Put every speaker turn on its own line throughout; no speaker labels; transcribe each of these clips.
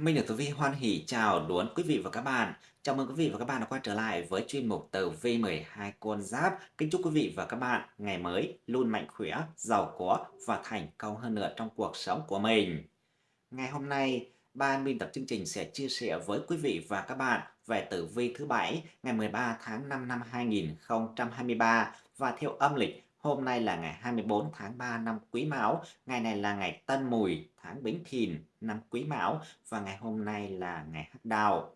Minh được Tử Vi hoan hỉ chào đón quý vị và các bạn. Chào mừng quý vị và các bạn đã quay trở lại với chuyên mục Tử Vi 12 con giáp. Kính chúc quý vị và các bạn ngày mới luôn mạnh khỏe, giàu có và thành công hơn nữa trong cuộc sống của mình. Ngày hôm nay, ban biên tập chương trình sẽ chia sẻ với quý vị và các bạn về tử vi thứ bảy ngày 13 tháng 5 năm 2023 và theo âm lịch Hôm nay là ngày 24 tháng 3 năm Quý Mão, ngày này là ngày Tân Mùi, tháng Bính Thìn, năm Quý Mão. Và ngày hôm nay là ngày Hắc Đào.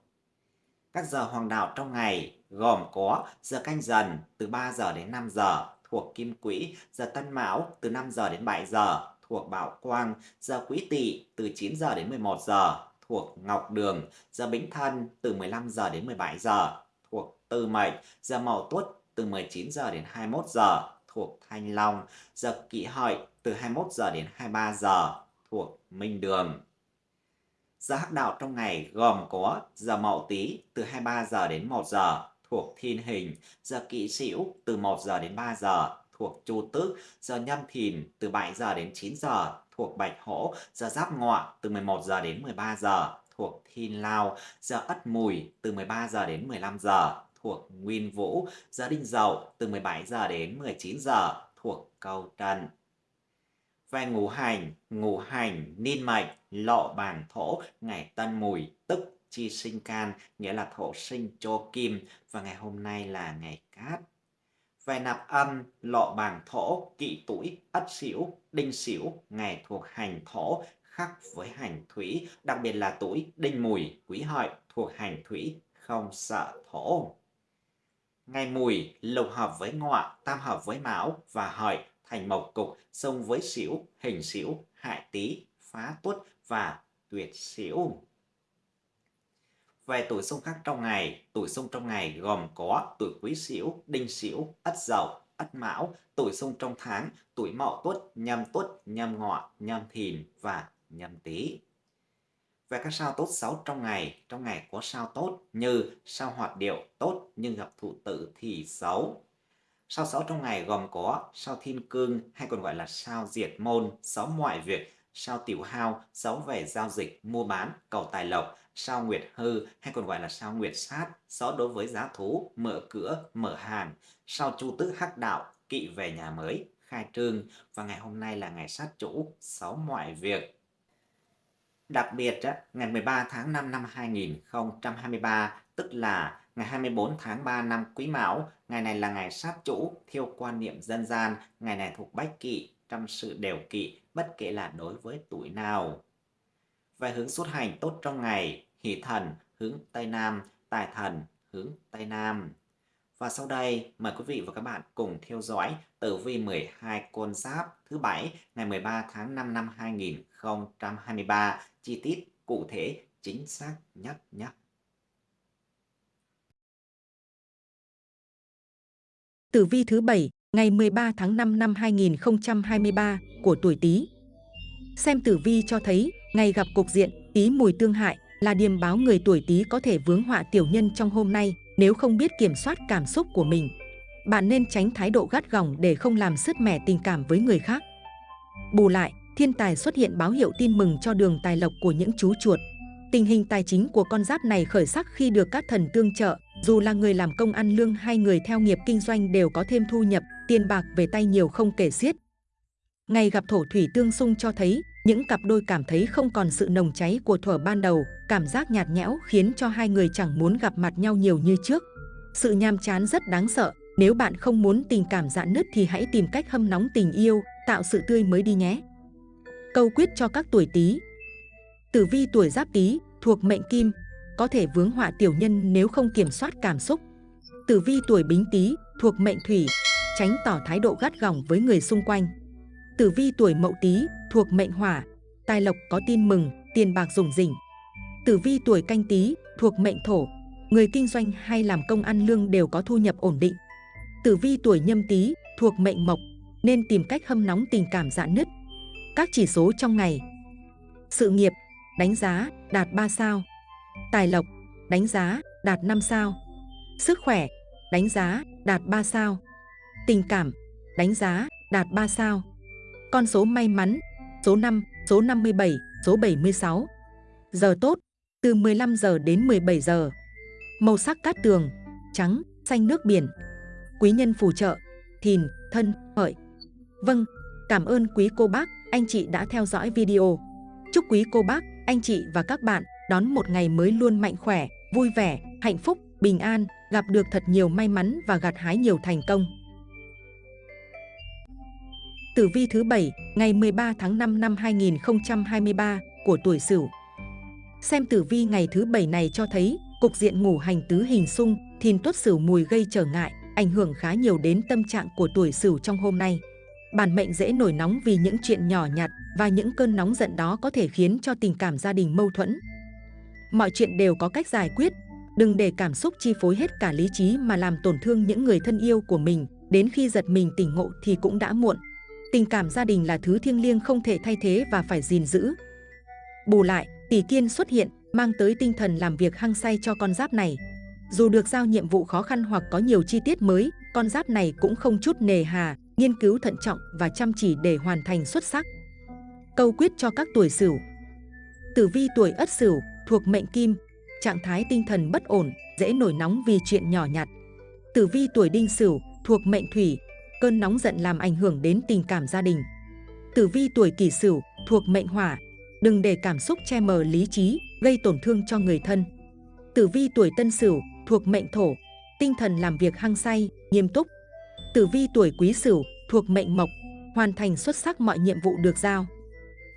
Các giờ hoàng đạo trong ngày gồm có giờ canh dần từ 3 giờ đến 5 giờ thuộc Kim Quỹ, giờ Tân Mão từ 5 giờ đến 7 giờ thuộc Bảo Quang, giờ Quý Tỵ từ 9 giờ đến 11 giờ thuộc Ngọc Đường, giờ Bính Thân từ 15 giờ đến 17 giờ thuộc Tư Mệnh, giờ Mậu Tuất từ 19 giờ đến 21 giờ thuộc Thanh Long, giờ kỷ hợi từ 21 giờ đến 23 giờ thuộc Minh Đường. Giờ hắc đạo trong ngày gồm có giờ Mậu Tý từ 23 giờ đến 1 giờ thuộc Thiên Hình, giờ Kỷ Sửu từ 1 giờ đến 3 giờ thuộc Chu Tước, giờ Nhâm Thìn từ 7 giờ đến 9 giờ thuộc Bạch Hổ, giờ Giáp Ngọ từ 11 giờ đến 13 giờ thuộc Thiên Lao, giờ Ất Mùi từ 13 giờ đến 15 giờ thuộc Nguyên Vũ, giờ Đinh Dậu từ 17 giờ đến 19 giờ thuộc Câu Trần. Về ngũ hành, ngũ hành niên mệnh, lộ bản thổ, ngày tân mùi, tức chi sinh can, nghĩa là thổ sinh cho kim, và ngày hôm nay là ngày cát. Về nạp âm, lộ bảng thổ, kỵ tuổi, ất sửu, đinh sửu, ngày thuộc hành thổ, khắc với hành thủy, đặc biệt là tuổi đinh mùi, quý hợi thuộc hành thủy, không sợ thổ. Ngày mùi lục hợp với ngọ, tam hợp với mão và hợi thành mộc cục, xông với xỉu, hình xỉu, hại tý, phá tuất và tuyệt xỉu. Về tuổi xung khắc trong ngày, tuổi xung trong ngày gồm có tuổi quý xỉu, đinh xỉu, ất dậu, ất mão, tuổi xung trong tháng, tuổi mậu tuất, nhâm tuất, nhâm ngọ, nhâm thìn và nhâm tý. Về các sao tốt xấu trong ngày, trong ngày có sao tốt như sao hoạt điệu tốt nhưng gặp thủ tử thì xấu. Sao xấu trong ngày gồm có sao thiên cương hay còn gọi là sao diệt môn, xấu mọi việc, sao tiểu hao, xấu về giao dịch, mua bán, cầu tài lộc, sao nguyệt hư hay còn gọi là sao nguyệt sát, xấu đối với giá thú, mở cửa, mở hàng, sao chu tước hắc đạo, kỵ về nhà mới, khai trương và ngày hôm nay là ngày sát chủ, xấu mọi việc. Đặc biệt, ngày 13 tháng 5 năm 2023, tức là ngày 24 tháng 3 năm Quý Mão, ngày này là ngày sát chủ, theo quan niệm dân gian, ngày này thuộc bách kỵ, trong sự đều kỵ, bất kể là đối với tuổi nào. Về hướng xuất hành tốt trong ngày, hỷ thần hướng Tây Nam, tài thần hướng Tây Nam. Và sau đây, mời quý vị và các bạn cùng theo dõi tử vi 12 con giáp thứ bảy ngày 13 tháng 5 năm 2023, chi tiết cụ thể chính xác nhất nhé.
Tử vi thứ bảy ngày 13 tháng 5 năm 2023 của tuổi Tý. Xem tử vi cho thấy, ngày gặp cục diện Tý mùi tương hại là điềm báo người tuổi Tý có thể vướng họa tiểu nhân trong hôm nay nếu không biết kiểm soát cảm xúc của mình. Bạn nên tránh thái độ gắt gỏng để không làm sứt mẻ tình cảm với người khác. Bù lại, thiên tài xuất hiện báo hiệu tin mừng cho đường tài lộc của những chú chuột. Tình hình tài chính của con giáp này khởi sắc khi được các thần tương trợ, dù là người làm công ăn lương hay người theo nghiệp kinh doanh đều có thêm thu nhập, tiền bạc về tay nhiều không kể xiết. Ngày gặp thổ thủy tương xung cho thấy, những cặp đôi cảm thấy không còn sự nồng cháy của thuở ban đầu, cảm giác nhạt nhẽo khiến cho hai người chẳng muốn gặp mặt nhau nhiều như trước. Sự nham chán rất đáng sợ, nếu bạn không muốn tình cảm dạn nứt thì hãy tìm cách hâm nóng tình yêu, tạo sự tươi mới đi nhé. Câu quyết cho các tuổi Tý. Tử vi tuổi Giáp Tý thuộc mệnh Kim, có thể vướng họa tiểu nhân nếu không kiểm soát cảm xúc. Tử vi tuổi Bính Tý thuộc mệnh Thủy, tránh tỏ thái độ gắt gỏng với người xung quanh. Tử vi tuổi Mậu Tý thuộc mệnh Hỏa, tài lộc có tin mừng, tiền bạc rủng rỉnh. Tử vi tuổi Canh Tý thuộc mệnh Thổ, người kinh doanh hay làm công ăn lương đều có thu nhập ổn định. Tử vi tuổi Nhâm Tý thuộc mệnh Mộc, nên tìm cách hâm nóng tình cảm dạn nứt. Các chỉ số trong ngày. Sự nghiệp, đánh giá, đạt 3 sao. Tài lộc, đánh giá, đạt 5 sao. Sức khỏe, đánh giá, đạt 3 sao. Tình cảm, đánh giá, đạt 3 sao. Con số may mắn, số 5, số 57, số 76. Giờ tốt, từ 15 giờ đến 17 giờ. Màu sắc cát tường, trắng, xanh nước biển. Quý nhân phù trợ, thìn, thân, hợi. Vâng, cảm ơn quý cô bác, anh chị đã theo dõi video. Chúc quý cô bác, anh chị và các bạn đón một ngày mới luôn mạnh khỏe, vui vẻ, hạnh phúc, bình an, gặp được thật nhiều may mắn và gặt hái nhiều thành công. Tử vi thứ 7, ngày 13 tháng 5 năm 2023 của tuổi Sửu. Xem tử vi ngày thứ 7 này cho thấy cục diện ngủ hành tứ hình xung, thìn tuất Sửu mùi gây trở ngại, ảnh hưởng khá nhiều đến tâm trạng của tuổi Sửu trong hôm nay. Bản mệnh dễ nổi nóng vì những chuyện nhỏ nhặt và những cơn nóng giận đó có thể khiến cho tình cảm gia đình mâu thuẫn. Mọi chuyện đều có cách giải quyết, đừng để cảm xúc chi phối hết cả lý trí mà làm tổn thương những người thân yêu của mình, đến khi giật mình tỉnh ngộ thì cũng đã muộn. Tình cảm gia đình là thứ thiêng liêng không thể thay thế và phải gìn giữ. Bù lại, tỷ kiên xuất hiện, mang tới tinh thần làm việc hăng say cho con giáp này. Dù được giao nhiệm vụ khó khăn hoặc có nhiều chi tiết mới, con giáp này cũng không chút nề hà, nghiên cứu thận trọng và chăm chỉ để hoàn thành xuất sắc. Câu quyết cho các tuổi Sửu. Tử vi tuổi Ất Sửu thuộc mệnh Kim, trạng thái tinh thần bất ổn, dễ nổi nóng vì chuyện nhỏ nhặt. Tử vi tuổi Đinh Sửu thuộc mệnh Thủy, cơn nóng giận làm ảnh hưởng đến tình cảm gia đình. Tử vi tuổi Kỷ Sửu thuộc mệnh Hỏa, đừng để cảm xúc che mờ lý trí, gây tổn thương cho người thân. Tử vi tuổi Tân Sửu thuộc mệnh Thổ, tinh thần làm việc hăng say, nghiêm túc. Tử vi tuổi Quý Sửu thuộc mệnh Mộc, hoàn thành xuất sắc mọi nhiệm vụ được giao.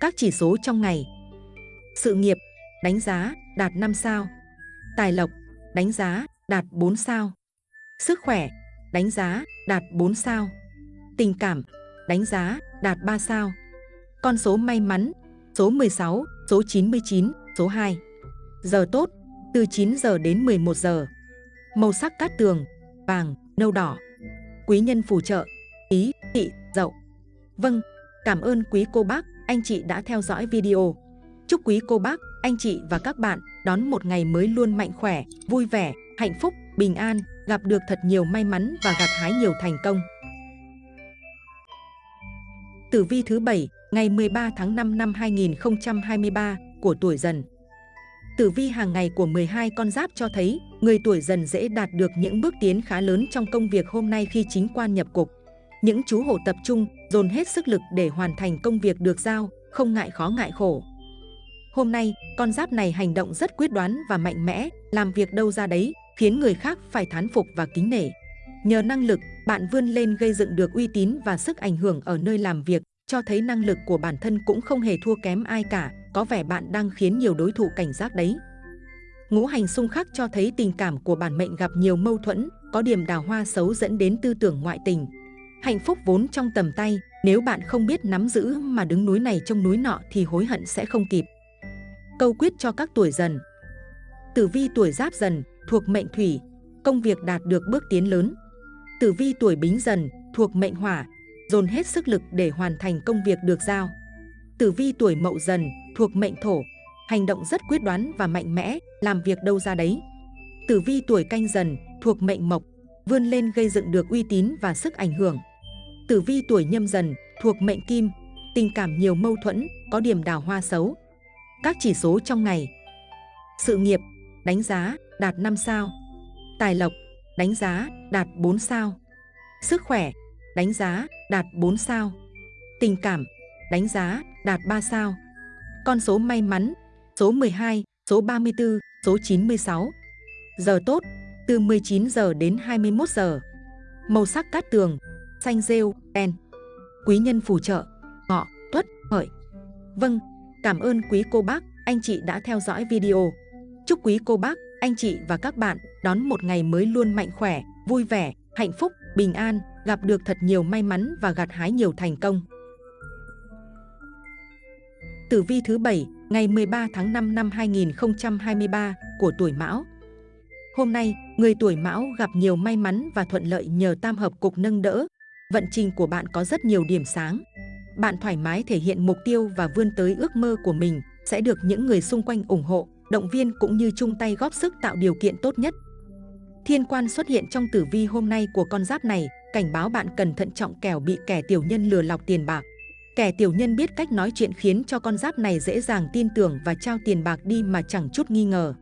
Các chỉ số trong ngày. Sự nghiệp, đánh giá, đạt 5 sao. Tài lộc, đánh giá, đạt 4 sao. Sức khỏe, đánh giá, đạt 4 sao. Tình cảm, đánh giá, đạt 3 sao. Con số may mắn, số 16, số 99, số 2. Giờ tốt, từ 9 giờ đến 11 giờ. Màu sắc cát tường, vàng, nâu đỏ. Quý nhân phù trợ, ý, thị, dậu. Vâng, cảm ơn quý cô bác, anh chị đã theo dõi video. Chúc quý cô bác, anh chị và các bạn đón một ngày mới luôn mạnh khỏe, vui vẻ, hạnh phúc, bình an, gặp được thật nhiều may mắn và gặt hái nhiều thành công. Tử vi thứ 7, ngày 13 tháng 5 năm 2023 của tuổi dần. Tử vi hàng ngày của 12 con giáp cho thấy người tuổi dần dễ đạt được những bước tiến khá lớn trong công việc hôm nay khi chính quan nhập cục. Những chú hổ tập trung, dồn hết sức lực để hoàn thành công việc được giao, không ngại khó ngại khổ. Hôm nay, con giáp này hành động rất quyết đoán và mạnh mẽ, làm việc đâu ra đấy, khiến người khác phải thán phục và kính nể. Nhờ năng lực, bạn vươn lên gây dựng được uy tín và sức ảnh hưởng ở nơi làm việc, cho thấy năng lực của bản thân cũng không hề thua kém ai cả, có vẻ bạn đang khiến nhiều đối thủ cảnh giác đấy. Ngũ hành xung khắc cho thấy tình cảm của bản mệnh gặp nhiều mâu thuẫn, có điểm đào hoa xấu dẫn đến tư tưởng ngoại tình. Hạnh phúc vốn trong tầm tay, nếu bạn không biết nắm giữ mà đứng núi này trông núi nọ thì hối hận sẽ không kịp. Câu quyết cho các tuổi dần Tử vi tuổi giáp dần thuộc mệnh thủy, công việc đạt được bước tiến lớn. Tử vi tuổi bính dần thuộc mệnh hỏa, dồn hết sức lực để hoàn thành công việc được giao. Tử vi tuổi mậu dần thuộc mệnh thổ, hành động rất quyết đoán và mạnh mẽ, làm việc đâu ra đấy. Tử vi tuổi canh dần thuộc mệnh mộc, vươn lên gây dựng được uy tín và sức ảnh hưởng. Tử vi tuổi nhâm dần thuộc mệnh kim, tình cảm nhiều mâu thuẫn, có điểm đào hoa xấu. Các chỉ số trong ngày. Sự nghiệp, đánh giá, đạt 5 sao. Tài lộc, đánh giá, đạt 4 sao. Sức khỏe, đánh giá, đạt 4 sao. Tình cảm, đánh giá, đạt 3 sao. Con số may mắn, số 12, số 34, số 96. Giờ tốt, từ 19 giờ đến 21 giờ. Màu sắc cát tường, xanh rêu, đen. Quý nhân phù trợ, ngọ, tuất, hợi. Vâng, cảm ơn quý cô bác, anh chị đã theo dõi video. Chúc quý cô bác, anh chị và các bạn đón một ngày mới luôn mạnh khỏe, vui vẻ, hạnh phúc, bình an, gặp được thật nhiều may mắn và gặt hái nhiều thành công. Tử vi thứ 7, ngày 13 tháng 5 năm 2023 của tuổi Mão. Hôm nay, người tuổi Mão gặp nhiều may mắn và thuận lợi nhờ tam hợp cục nâng đỡ. Vận trình của bạn có rất nhiều điểm sáng. Bạn thoải mái thể hiện mục tiêu và vươn tới ước mơ của mình, sẽ được những người xung quanh ủng hộ, động viên cũng như chung tay góp sức tạo điều kiện tốt nhất. Thiên quan xuất hiện trong tử vi hôm nay của con giáp này, cảnh báo bạn cần thận trọng kẻo bị kẻ tiểu nhân lừa lọc tiền bạc. Kẻ tiểu nhân biết cách nói chuyện khiến cho con giáp này dễ dàng tin tưởng và trao tiền bạc đi mà chẳng chút nghi ngờ.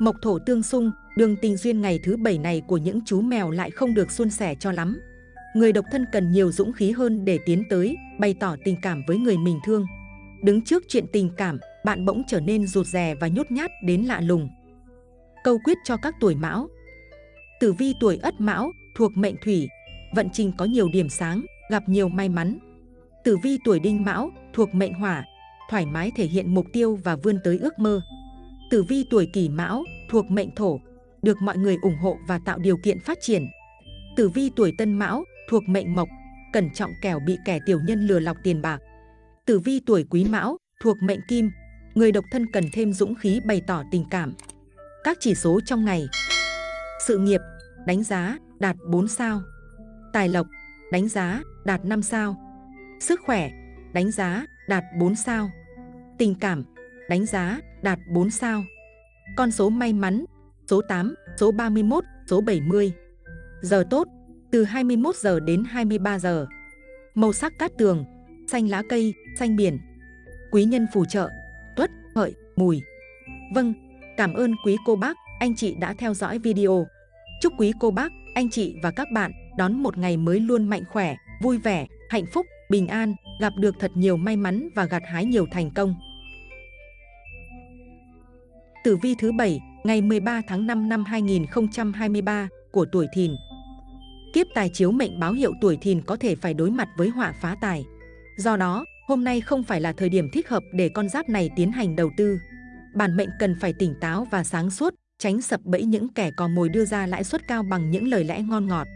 Mộc thổ tương xung, đường tình duyên ngày thứ bảy này của những chú mèo lại không được suôn sẻ cho lắm. Người độc thân cần nhiều dũng khí hơn để tiến tới, bày tỏ tình cảm với người mình thương. Đứng trước chuyện tình cảm, bạn bỗng trở nên rụt rè và nhút nhát đến lạ lùng. Câu quyết cho các tuổi mão Tử vi tuổi ất mão, thuộc mệnh thủy, vận trình có nhiều điểm sáng, gặp nhiều may mắn. Tử vi tuổi đinh mão, thuộc mệnh hỏa, thoải mái thể hiện mục tiêu và vươn tới ước mơ. Tử vi tuổi kỷ mão, thuộc mệnh thổ, được mọi người ủng hộ và tạo điều kiện phát triển. Tử vi tuổi tân mão, thuộc mệnh mộc, cẩn trọng kẻo bị kẻ tiểu nhân lừa lọc tiền bạc. Tử vi tuổi quý mão, thuộc mệnh kim, người độc thân cần thêm dũng khí bày tỏ tình cảm. Các chỉ số trong ngày. Sự nghiệp, đánh giá, đạt 4 sao. Tài lộc, đánh giá, đạt 5 sao. Sức khỏe, đánh giá, đạt 4 sao. Tình cảm, đánh giá, đạt 4 sao. Con số may mắn, số 8, số 31, số 70 Giờ tốt, từ 21 giờ đến 23 giờ. Màu sắc cát tường, xanh lá cây, xanh biển. Quý nhân phù trợ, hợi, mùi Vâng, Cảm ơn quý cô bác, anh chị đã theo dõi video. Chúc quý cô bác, anh chị và các bạn đón một ngày mới luôn mạnh khỏe, vui vẻ, hạnh phúc, bình an, gặp được thật nhiều may mắn và gặt hái nhiều thành công. Tử vi thứ 7, ngày 13 tháng 5 năm 2023 của tuổi Thìn. Kiếp tài chiếu mệnh báo hiệu tuổi Thìn có thể phải đối mặt với họa phá tài. Do đó, hôm nay không phải là thời điểm thích hợp để con giáp này tiến hành đầu tư bản mệnh cần phải tỉnh táo và sáng suốt, tránh sập bẫy những kẻ cò mồi đưa ra lãi suất cao bằng những lời lẽ ngon ngọt.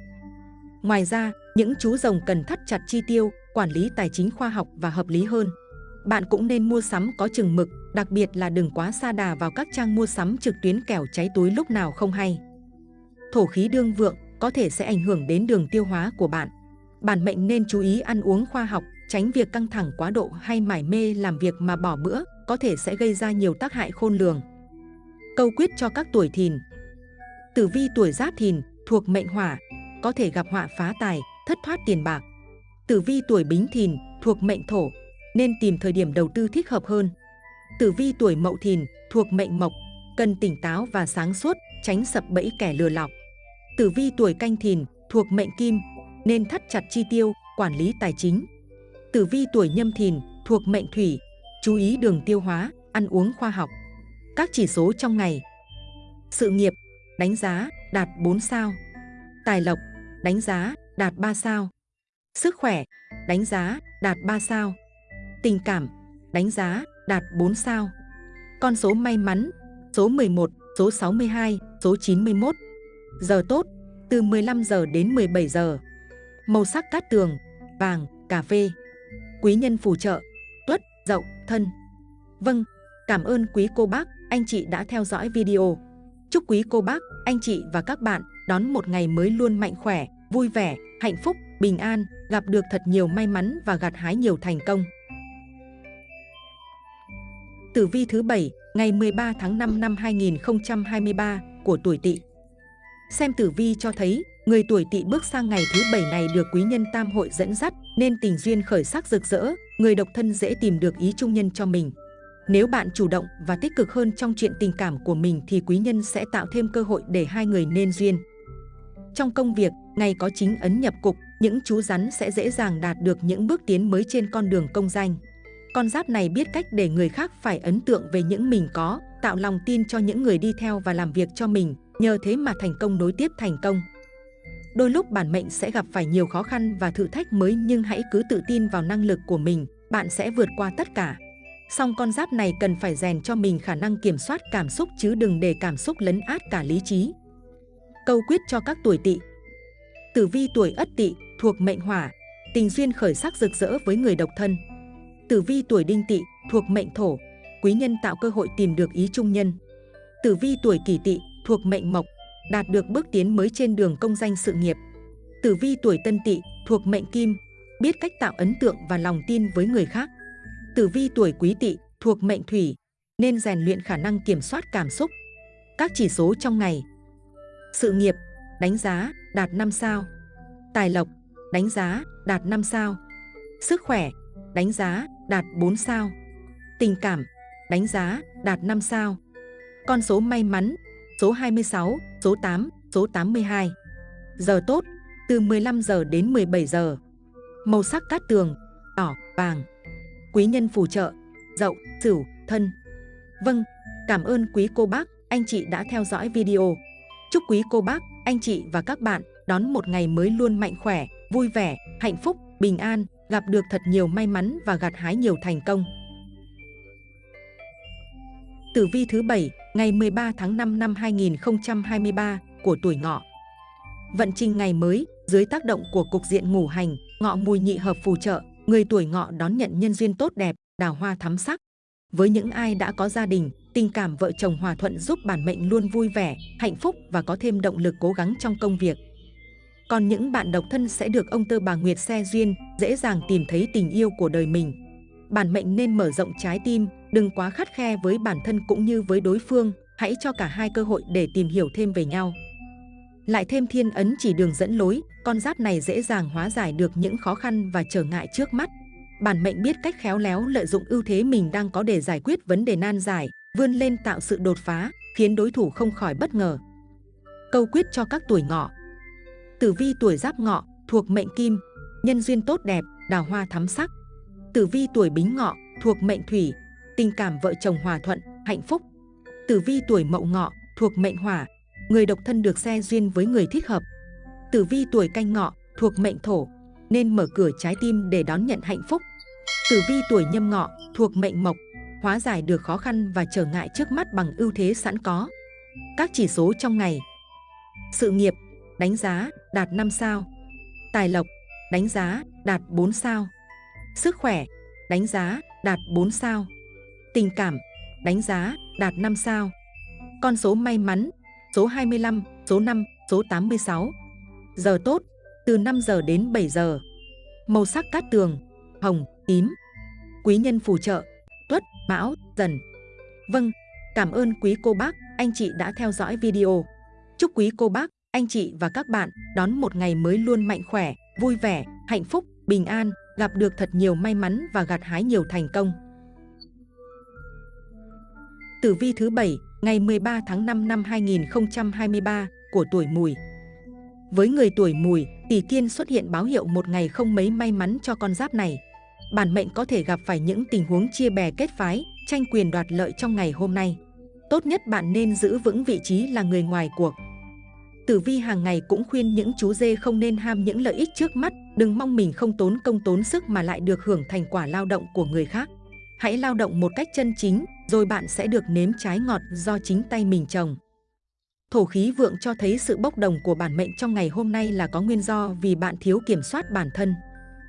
Ngoài ra, những chú rồng cần thắt chặt chi tiêu, quản lý tài chính khoa học và hợp lý hơn. Bạn cũng nên mua sắm có chừng mực, đặc biệt là đừng quá xa đà vào các trang mua sắm trực tuyến kẻo cháy túi lúc nào không hay. Thổ khí đương vượng có thể sẽ ảnh hưởng đến đường tiêu hóa của bạn. Bản mệnh nên chú ý ăn uống khoa học, tránh việc căng thẳng quá độ hay mải mê làm việc mà bỏ bữa, có thể sẽ gây ra nhiều tác hại khôn lường. Câu quyết cho các tuổi thìn Tử vi tuổi giáp thìn thuộc mệnh hỏa, có thể gặp họa phá tài, thất thoát tiền bạc. Tử vi tuổi bính thìn thuộc mệnh thổ, nên tìm thời điểm đầu tư thích hợp hơn. Tử vi tuổi mậu thìn thuộc mệnh mộc, cần tỉnh táo và sáng suốt, tránh sập bẫy kẻ lừa lọc. Tử vi tuổi canh thìn thuộc mệnh kim, nên thắt chặt chi tiêu, quản lý tài chính. Tử vi tuổi nhâm thìn thuộc mệnh thủy, chú ý đường tiêu hóa, ăn uống khoa học. Các chỉ số trong ngày. Sự nghiệp, đánh giá, đạt 4 sao. Tài lộc, đánh giá, đạt 3 sao. Sức khỏe, đánh giá, đạt 3 sao. Tình cảm, đánh giá, đạt 4 sao. Con số may mắn, số 11, số 62, số 91 Giờ tốt, từ 15 giờ đến 17 giờ. Màu sắc cát tường, vàng, cà phê Quý nhân phù trợ, tuất, dậu, thân. Vâng, cảm ơn quý cô bác, anh chị đã theo dõi video. Chúc quý cô bác, anh chị và các bạn đón một ngày mới luôn mạnh khỏe, vui vẻ, hạnh phúc, bình an, gặp được thật nhiều may mắn và gặt hái nhiều thành công. Tử vi thứ 7, ngày 13 tháng 5 năm 2023 của tuổi Tỵ. Xem tử vi cho thấy, người tuổi Tỵ bước sang ngày thứ bảy này được quý nhân tam hội dẫn dắt, nên tình duyên khởi sắc rực rỡ, người độc thân dễ tìm được ý trung nhân cho mình. Nếu bạn chủ động và tích cực hơn trong chuyện tình cảm của mình thì quý nhân sẽ tạo thêm cơ hội để hai người nên duyên. Trong công việc, ngày có chính ấn nhập cục, những chú rắn sẽ dễ dàng đạt được những bước tiến mới trên con đường công danh. Con giáp này biết cách để người khác phải ấn tượng về những mình có, tạo lòng tin cho những người đi theo và làm việc cho mình, nhờ thế mà thành công đối tiếp thành công. Đôi lúc bản mệnh sẽ gặp phải nhiều khó khăn và thử thách mới nhưng hãy cứ tự tin vào năng lực của mình, bạn sẽ vượt qua tất cả. Song con giáp này cần phải rèn cho mình khả năng kiểm soát cảm xúc chứ đừng để cảm xúc lấn át cả lý trí. Câu quyết cho các tuổi tỵ Tử vi tuổi ất tỵ thuộc mệnh hỏa, tình duyên khởi sắc rực rỡ với người độc thân. Tử vi tuổi đinh tỵ thuộc mệnh thổ, quý nhân tạo cơ hội tìm được ý trung nhân. Tử vi tuổi kỷ tỵ thuộc mệnh mộc, đạt được bước tiến mới trên đường công danh sự nghiệp. Tử vi tuổi tân tỵ thuộc mệnh kim, biết cách tạo ấn tượng và lòng tin với người khác. Tử vi tuổi quý tỵ thuộc mệnh thủy, nên rèn luyện khả năng kiểm soát cảm xúc. Các chỉ số trong ngày Sự nghiệp, đánh giá, đạt 5 sao Tài lộc, đánh giá, đạt 5 sao Sức khỏe, đánh giá, đạt 4 sao. Tình cảm, đánh giá, đạt 5 sao. Con số may mắn, số 26, số 8, số 82. Giờ tốt, từ 15 giờ đến 17 giờ. Màu sắc cát tường, đỏ, vàng. Quý nhân phù trợ, dậu, sửu, thân. Vâng, cảm ơn quý cô bác, anh chị đã theo dõi video. Chúc quý cô bác, anh chị và các bạn đón một ngày mới luôn mạnh khỏe, vui vẻ, hạnh phúc, bình an, gặp được thật nhiều may mắn và gặt hái nhiều thành công. Tử vi thứ 7, ngày 13 tháng 5 năm 2023 của tuổi ngọ. Vận trình ngày mới, dưới tác động của cục diện ngũ hành, ngọ mùi nhị hợp phù trợ, người tuổi ngọ đón nhận nhân duyên tốt đẹp, đào hoa thắm sắc. Với những ai đã có gia đình, tình cảm vợ chồng hòa thuận giúp bản mệnh luôn vui vẻ, hạnh phúc và có thêm động lực cố gắng trong công việc. Còn những bạn độc thân sẽ được ông tơ bà Nguyệt xe duyên, dễ dàng tìm thấy tình yêu của đời mình. Bản mệnh nên mở rộng trái tim, đừng quá khắt khe với bản thân cũng như với đối phương, hãy cho cả hai cơ hội để tìm hiểu thêm về nhau. Lại thêm thiên ấn chỉ đường dẫn lối, con giáp này dễ dàng hóa giải được những khó khăn và trở ngại trước mắt. Bản mệnh biết cách khéo léo lợi dụng ưu thế mình đang có để giải quyết vấn đề nan giải, vươn lên tạo sự đột phá, khiến đối thủ không khỏi bất ngờ. Câu quyết cho các tuổi ngọ Tử vi tuổi giáp ngọ, thuộc mệnh kim, nhân duyên tốt đẹp, đào hoa thắm sắc. Tử vi tuổi bính ngọ, thuộc mệnh thủy, tình cảm vợ chồng hòa thuận, hạnh phúc. Tử vi tuổi mậu ngọ, thuộc mệnh hỏa, người độc thân được xe duyên với người thích hợp. Tử vi tuổi canh ngọ, thuộc mệnh thổ, nên mở cửa trái tim để đón nhận hạnh phúc. Tử vi tuổi nhâm ngọ, thuộc mệnh mộc, hóa giải được khó khăn và trở ngại trước mắt bằng ưu thế sẵn có. Các chỉ số trong ngày Sự nghiệp, đánh giá, đạt 5 sao Tài lộc, đánh giá, đạt 4 sao Sức khỏe, đánh giá, đạt 4 sao Tình cảm, đánh giá, đạt 5 sao. Con số may mắn, số 25, số 5, số 86 Giờ tốt, từ 5 giờ đến 7 giờ. Màu sắc cát tường, hồng, tím. Quý nhân phù trợ, tuất, mão, dần. Vâng, cảm ơn quý cô bác, anh chị đã theo dõi video. Chúc quý cô bác, anh chị và các bạn đón một ngày mới luôn mạnh khỏe, vui vẻ, hạnh phúc, bình an, gặp được thật nhiều may mắn và gặt hái nhiều thành công. Tử vi thứ 7, ngày 13 tháng 5 năm 2023 của tuổi mùi. Với người tuổi mùi, tỷ kiên xuất hiện báo hiệu một ngày không mấy may mắn cho con giáp này. Bản mệnh có thể gặp phải những tình huống chia bè kết phái, tranh quyền đoạt lợi trong ngày hôm nay. Tốt nhất bạn nên giữ vững vị trí là người ngoài cuộc, Tử vi hàng ngày cũng khuyên những chú dê không nên ham những lợi ích trước mắt, đừng mong mình không tốn công tốn sức mà lại được hưởng thành quả lao động của người khác. Hãy lao động một cách chân chính, rồi bạn sẽ được nếm trái ngọt do chính tay mình trồng. Thổ khí vượng cho thấy sự bốc đồng của bản mệnh trong ngày hôm nay là có nguyên do vì bạn thiếu kiểm soát bản thân.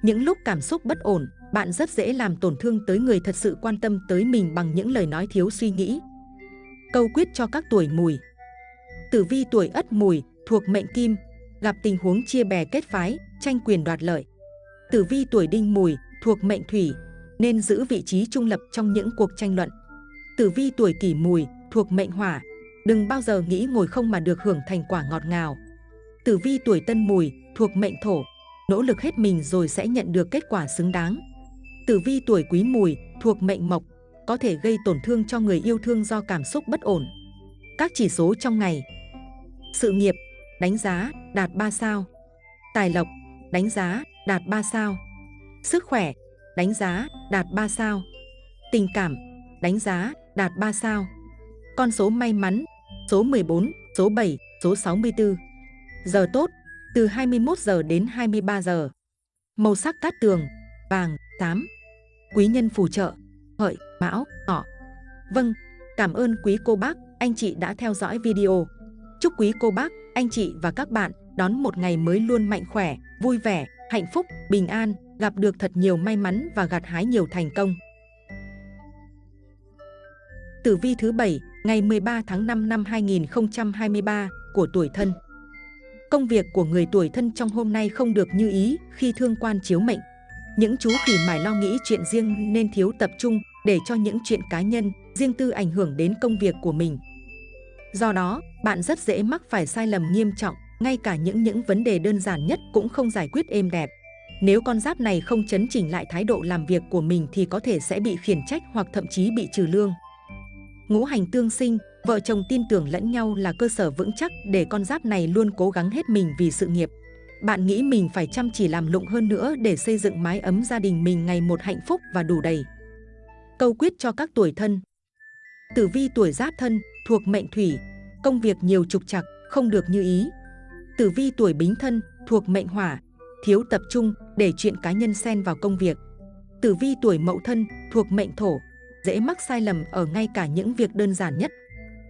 Những lúc cảm xúc bất ổn, bạn rất dễ làm tổn thương tới người thật sự quan tâm tới mình bằng những lời nói thiếu suy nghĩ. Câu quyết cho các tuổi mùi Tử vi tuổi Ất Mùi thuộc mệnh Kim, gặp tình huống chia bè kết phái, tranh quyền đoạt lợi. Tử vi tuổi Đinh Mùi thuộc mệnh Thủy, nên giữ vị trí trung lập trong những cuộc tranh luận. Tử vi tuổi Kỷ Mùi thuộc mệnh Hỏa, đừng bao giờ nghĩ ngồi không mà được hưởng thành quả ngọt ngào. Tử vi tuổi Tân Mùi thuộc mệnh Thổ, nỗ lực hết mình rồi sẽ nhận được kết quả xứng đáng. Tử vi tuổi Quý Mùi thuộc mệnh Mộc, có thể gây tổn thương cho người yêu thương do cảm xúc bất ổn. Các chỉ số trong ngày sự nghiệp, đánh giá, đạt 3 sao. Tài lộc, đánh giá, đạt 3 sao. Sức khỏe, đánh giá, đạt 3 sao. Tình cảm, đánh giá, đạt 3 sao. Con số may mắn, số 14, số 7, số 64. Giờ tốt, từ 21 giờ đến 23 giờ. Màu sắc cát tường, vàng, tám. Quý nhân phù trợ, hợi, mão, ngọ. Vâng, cảm ơn quý cô bác, anh chị đã theo dõi video. Chúc quý cô bác, anh chị và các bạn đón một ngày mới luôn mạnh khỏe, vui vẻ, hạnh phúc, bình an, gặp được thật nhiều may mắn và gặt hái nhiều thành công. Tử vi thứ 7, ngày 13 tháng 5 năm 2023 của tuổi thân. Công việc của người tuổi thân trong hôm nay không được như ý khi thương quan chiếu mệnh. Những chú khỉ mải lo nghĩ chuyện riêng nên thiếu tập trung để cho những chuyện cá nhân, riêng tư ảnh hưởng đến công việc của mình. Do đó, bạn rất dễ mắc phải sai lầm nghiêm trọng, ngay cả những những vấn đề đơn giản nhất cũng không giải quyết êm đẹp. Nếu con giáp này không chấn chỉnh lại thái độ làm việc của mình thì có thể sẽ bị khiển trách hoặc thậm chí bị trừ lương. Ngũ hành tương sinh, vợ chồng tin tưởng lẫn nhau là cơ sở vững chắc để con giáp này luôn cố gắng hết mình vì sự nghiệp. Bạn nghĩ mình phải chăm chỉ làm lụng hơn nữa để xây dựng mái ấm gia đình mình ngày một hạnh phúc và đủ đầy. Câu quyết cho các tuổi thân Tử vi tuổi giáp thân, thuộc mệnh thủy, công việc nhiều trục trặc, không được như ý. Tử vi tuổi bính thân, thuộc mệnh hỏa, thiếu tập trung để chuyện cá nhân xen vào công việc. Tử vi tuổi mậu thân, thuộc mệnh thổ, dễ mắc sai lầm ở ngay cả những việc đơn giản nhất.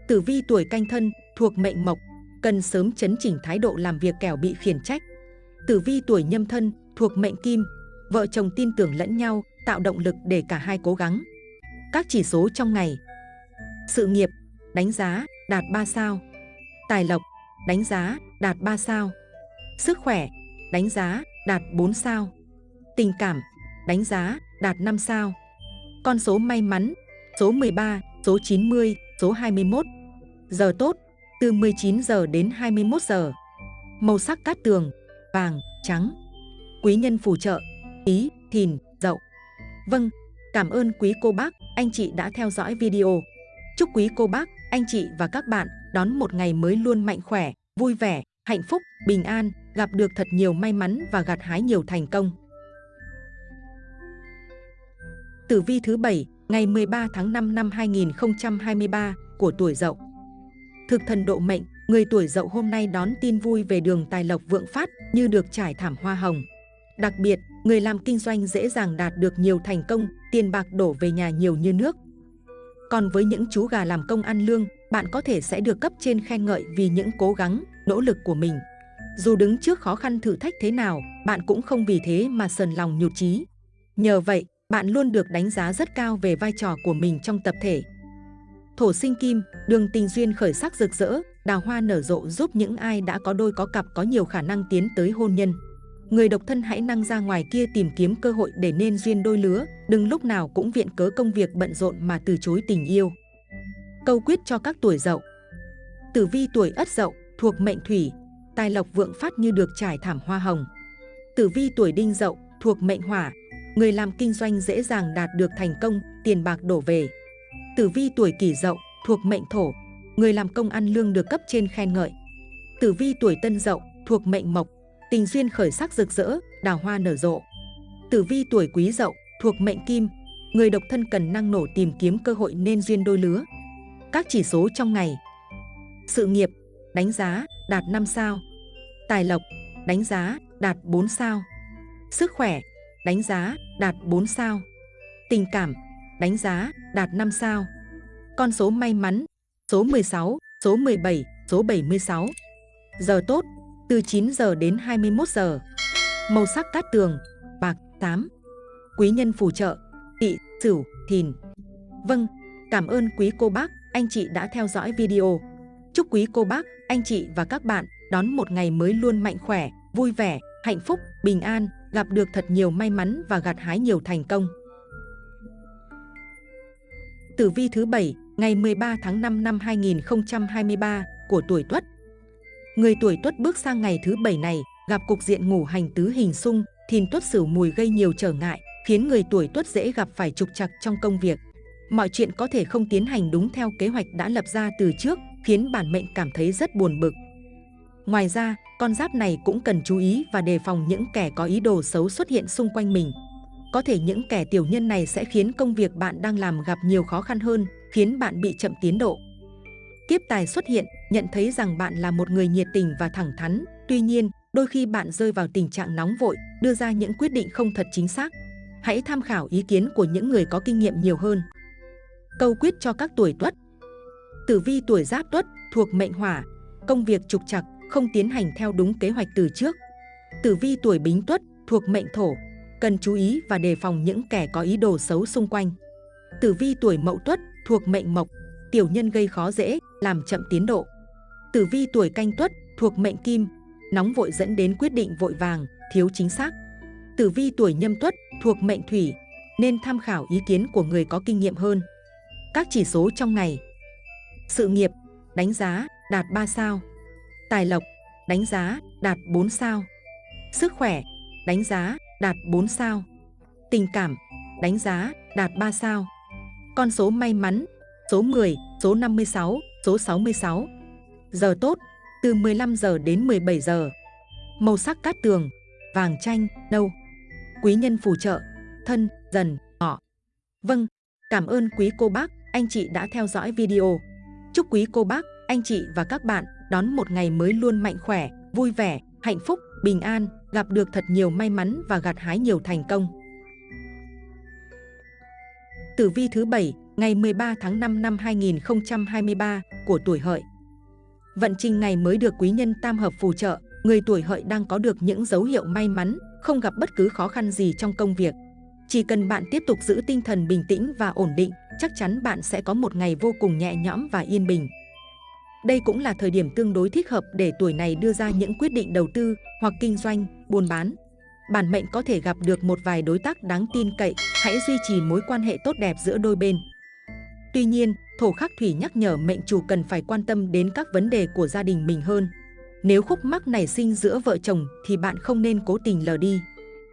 Tử vi tuổi canh thân, thuộc mệnh mộc, cần sớm chấn chỉnh thái độ làm việc kẻo bị khiển trách. Tử vi tuổi nhâm thân, thuộc mệnh kim, vợ chồng tin tưởng lẫn nhau, tạo động lực để cả hai cố gắng. Các chỉ số trong ngày Sự nghiệp, đánh giá, đạt 3 sao Tài lộc, đánh giá, đạt 3 sao Sức khỏe, đánh giá, đạt 4 sao. Tình cảm, đánh giá, đạt 5 sao. Con số may mắn, số 13, số 90, số 21 Giờ tốt, từ 19 giờ đến 21 giờ. Màu sắc cát tường, vàng, trắng. Quý nhân phù trợ, ý, thìn, dậu. Vâng, cảm ơn quý cô bác, anh chị đã theo dõi video. Chúc quý cô bác, anh chị và các bạn đón một ngày mới luôn mạnh khỏe, vui vẻ, hạnh phúc, bình an, gặp được thật nhiều may mắn và gặt hái nhiều thành công. Tử vi thứ 7, ngày 13 tháng 5 năm 2023 của tuổi Dậu. Thực thần độ mệnh, người tuổi Dậu hôm nay đón tin vui về đường tài lộc vượng phát như được trải thảm hoa hồng. Đặc biệt, người làm kinh doanh dễ dàng đạt được nhiều thành công, tiền bạc đổ về nhà nhiều như nước. Còn với những chú gà làm công ăn lương, bạn có thể sẽ được cấp trên khen ngợi vì những cố gắng, nỗ lực của mình. Dù đứng trước khó khăn thử thách thế nào, bạn cũng không vì thế mà sờn lòng nhụt chí. Nhờ vậy, bạn luôn được đánh giá rất cao về vai trò của mình trong tập thể. Thổ sinh kim, đường tình duyên khởi sắc rực rỡ, đào hoa nở rộ giúp những ai đã có đôi có cặp có nhiều khả năng tiến tới hôn nhân. Người độc thân hãy năng ra ngoài kia tìm kiếm cơ hội để nên duyên đôi lứa, đừng lúc nào cũng viện cớ công việc bận rộn mà từ chối tình yêu. Câu quyết cho các tuổi dậu Tử vi tuổi ất dậu, thuộc mệnh thủy, tài lộc vượng phát như được trải thảm hoa hồng. Tử vi tuổi đinh dậu, thuộc mệnh hỏa, người làm kinh doanh dễ dàng đạt được thành công, tiền bạc đổ về. Tử vi tuổi kỷ dậu, thuộc mệnh thổ, người làm công ăn lương được cấp trên khen ngợi. Tử vi tuổi tân dậu, thuộc mệnh mộc, tình duyên khởi sắc rực rỡ, đào hoa nở rộ. Tử vi tuổi quý dậu, thuộc mệnh kim, người độc thân cần năng nổ tìm kiếm cơ hội nên duyên đôi lứa. Các chỉ số trong ngày Sự nghiệp, đánh giá, đạt 5 sao Tài lộc, đánh giá, đạt 4 sao Sức khỏe, đánh giá, đạt 4 sao Tình cảm, đánh giá, đạt 5 sao Con số may mắn, số 16, số 17, số 76 Giờ tốt, từ 9 giờ đến 21 giờ. Màu sắc cát tường, bạc, tám. Quý nhân phù trợ, tỵ, sửu, thìn. Vâng, cảm ơn quý cô bác, anh chị đã theo dõi video. Chúc quý cô bác, anh chị và các bạn đón một ngày mới luôn mạnh khỏe, vui vẻ, hạnh phúc, bình an, gặp được thật nhiều may mắn và gặt hái nhiều thành công. Tử vi thứ 7, ngày 13 tháng 5 năm 2023 của tuổi Tuất Người tuổi tuất bước sang ngày thứ bảy này, gặp cục diện ngủ hành tứ hình xung, thìn tuất sửu mùi gây nhiều trở ngại, khiến người tuổi tuất dễ gặp phải trục trặc trong công việc. Mọi chuyện có thể không tiến hành đúng theo kế hoạch đã lập ra từ trước, khiến bản mệnh cảm thấy rất buồn bực. Ngoài ra, con giáp này cũng cần chú ý và đề phòng những kẻ có ý đồ xấu xuất hiện xung quanh mình. Có thể những kẻ tiểu nhân này sẽ khiến công việc bạn đang làm gặp nhiều khó khăn hơn, khiến bạn bị chậm tiến độ. Kiếp tài xuất hiện, nhận thấy rằng bạn là một người nhiệt tình và thẳng thắn. Tuy nhiên, đôi khi bạn rơi vào tình trạng nóng vội, đưa ra những quyết định không thật chính xác. Hãy tham khảo ý kiến của những người có kinh nghiệm nhiều hơn. Câu quyết cho các tuổi tuất Tử vi tuổi giáp tuất thuộc mệnh hỏa, công việc trục trặc, không tiến hành theo đúng kế hoạch từ trước. Tử vi tuổi bính tuất thuộc mệnh thổ, cần chú ý và đề phòng những kẻ có ý đồ xấu xung quanh. Tử vi tuổi mậu tuất thuộc mệnh mộc, tiểu nhân gây khó dễ, làm chậm tiến độ. Tử vi tuổi canh tuất thuộc mệnh kim, nóng vội dẫn đến quyết định vội vàng, thiếu chính xác. Tử vi tuổi nhâm tuất thuộc mệnh thủy, nên tham khảo ý kiến của người có kinh nghiệm hơn. Các chỉ số trong ngày sự nghiệp, đánh giá, đạt 3 sao Tài lộc, đánh giá, đạt 4 sao Sức khỏe, đánh giá, đạt 4 sao. Tình cảm, đánh giá, đạt 3 sao. Con số may mắn, số 10, số 56, số 66. Giờ tốt, từ 15 giờ đến 17 giờ. Màu sắc cát tường, vàng chanh, nâu. Quý nhân phù trợ, thân, dần, ngọ. Vâng, cảm ơn quý cô bác, anh chị đã theo dõi video. Chúc quý cô bác, anh chị và các bạn đón một ngày mới luôn mạnh khỏe, vui vẻ, hạnh phúc, bình an, gặp được thật nhiều may mắn và gặt hái nhiều thành công. Tử vi thứ 7, ngày 13 tháng 5 năm 2023 của tuổi hợi. Vận trình ngày mới được quý nhân tam hợp phù trợ, người tuổi hợi đang có được những dấu hiệu may mắn, không gặp bất cứ khó khăn gì trong công việc. Chỉ cần bạn tiếp tục giữ tinh thần bình tĩnh và ổn định, chắc chắn bạn sẽ có một ngày vô cùng nhẹ nhõm và yên bình. Đây cũng là thời điểm tương đối thích hợp để tuổi này đưa ra những quyết định đầu tư hoặc kinh doanh, buôn bán. Bản mệnh có thể gặp được một vài đối tác đáng tin cậy, hãy duy trì mối quan hệ tốt đẹp giữa đôi bên. Tuy nhiên, thổ khắc thủy nhắc nhở mệnh chủ cần phải quan tâm đến các vấn đề của gia đình mình hơn. Nếu khúc mắc nảy sinh giữa vợ chồng thì bạn không nên cố tình lờ đi.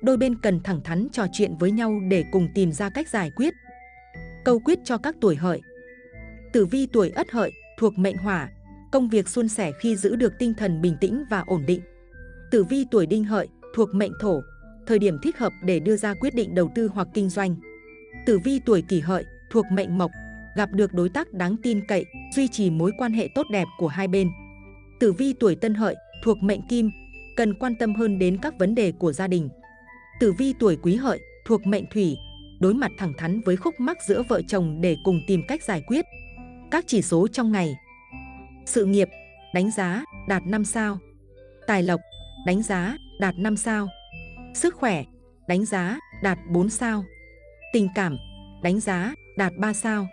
Đôi bên cần thẳng thắn trò chuyện với nhau để cùng tìm ra cách giải quyết. Câu quyết cho các tuổi hợi Tử vi tuổi ất hợi thuộc mệnh hỏa, công việc suôn sẻ khi giữ được tinh thần bình tĩnh và ổn định. Tử vi tuổi đinh hợi thuộc mệnh thổ, thời điểm thích hợp để đưa ra quyết định đầu tư hoặc kinh doanh. Tử vi tuổi kỷ hợi thuộc mệnh mộc, gặp được đối tác đáng tin cậy, duy trì mối quan hệ tốt đẹp của hai bên. Tử vi tuổi tân hợi thuộc mệnh kim, cần quan tâm hơn đến các vấn đề của gia đình. Tử vi tuổi quý hợi thuộc mệnh thủy, đối mặt thẳng thắn với khúc mắc giữa vợ chồng để cùng tìm cách giải quyết. Các chỉ số trong ngày. Sự nghiệp, đánh giá, đạt 5 sao. Tài lộc, đánh giá, đạt 5 sao. Sức khỏe, đánh giá, đạt 4 sao. Tình cảm, đánh giá, đạt 3 sao.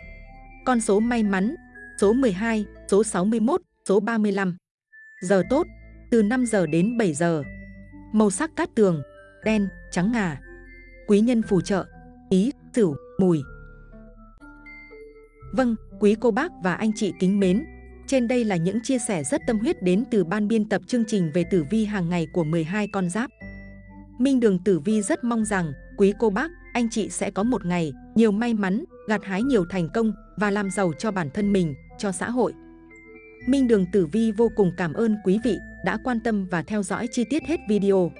Con số may mắn, số 12, số 61, số 35 Giờ tốt, từ 5 giờ đến 7 giờ. Màu sắc cát tường, đen, trắng ngà Quý nhân phù trợ, ý, sửu, mùi Vâng, quý cô bác và anh chị kính mến, trên đây là những chia sẻ rất tâm huyết đến từ ban biên tập chương trình về tử vi hàng ngày của 12 con giáp. Minh Đường Tử Vi rất mong rằng quý cô bác, anh chị sẽ có một ngày nhiều may mắn, gặt hái nhiều thành công và làm giàu cho bản thân mình, cho xã hội. Minh Đường Tử Vi vô cùng cảm ơn quý vị đã quan tâm và theo dõi chi tiết hết video.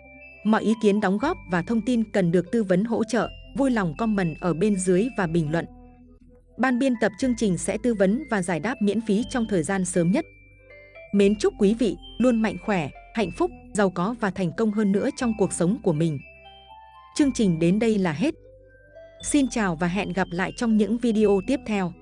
Mọi ý kiến đóng góp và thông tin cần được tư vấn hỗ trợ, vui lòng comment ở bên dưới và bình luận. Ban biên tập chương trình sẽ tư vấn và giải đáp miễn phí trong thời gian sớm nhất. Mến chúc quý vị luôn mạnh khỏe, hạnh phúc, giàu có và thành công hơn nữa trong cuộc sống của mình. Chương trình đến đây là hết. Xin chào và hẹn gặp lại trong những video tiếp theo.